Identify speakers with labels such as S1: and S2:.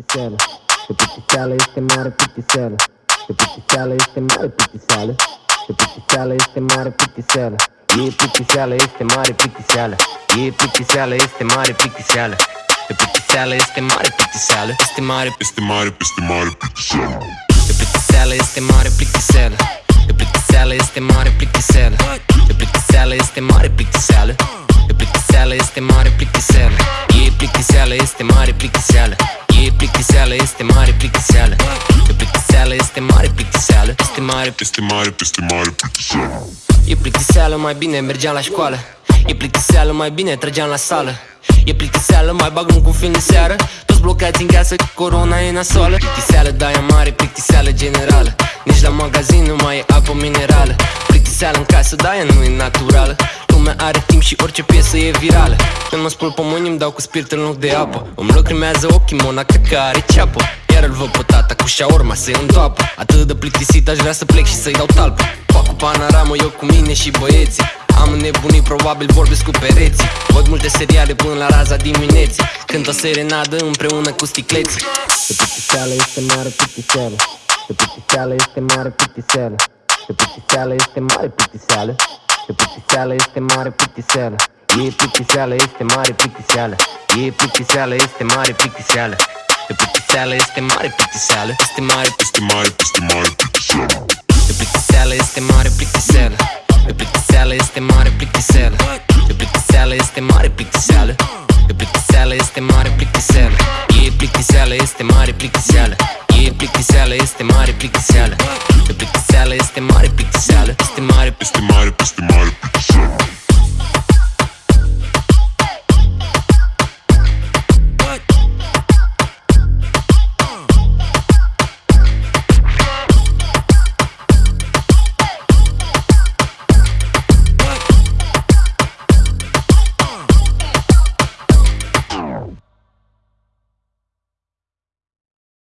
S1: plictiseală E plictiseală, este mare plictiseală E plictiseală, este mare plictiseală E plictiseală, este mare plictiseală E plictiseală, este mare plictiseală E plictiseală, este mare plictiseală E plictiseală, este mare plictiseală Este mare,
S2: Este mare, este mare plictiseală
S1: e plictiseală, este mare plictiseală E plictiseală, este plictiseală, este mare plictiseală. E plictiseală, este mare plictiseală. Este mare Este mare, este mare plictiseală. E plictiseală, mai bine mergeam la școală. E plictiseală, mai bine trăgeam la sală. E plictiseală, mai bag un cu film de seară. Toți blocați în casă, corona e nasoală. Plictiseală, da e mare, plictiseală generală. Nici la magazin nu mai e apă minerală. Plictiseală în casă, da ea nu e naturală Lumea are timp și orice piesă e virală. Când mă spun pe mâini îmi dau cu spirit în loc de apă. Îmi lacrimează ochii, mona că are ceapă. Iar îl văd pe tata cu șaorma să-i întoapă. Atât de plictisit aș vrea să plec și să-i dau talpă. Fac cu panoramă eu cu mine și băieții. Am înnebunit, probabil vorbesc cu pereții. Văd multe seriale până la raza dimineții. Cânt o serenadă împreună cu sticleții. E plictiseală, este mare plictiseală. E plictiseală, este mare plictiseală. E plictiseală, este mare plictiseală E plictiseală, este mare plictiseală E plictiseală, este mare plictiseală E plictiseală, este mare plictiseală E plictiseală, este mare plictiseală Este mare,
S2: Este mare, este mare plictiseală
S1: E plictiseală, este mare plictiseală E plictiseală, este mare plictiseală E plictiseală, este mare plictiseală E plictiseală, este mare plictiseală E plictiseală, este mare plictiseală E plictiseală,
S2: este mare plictiseală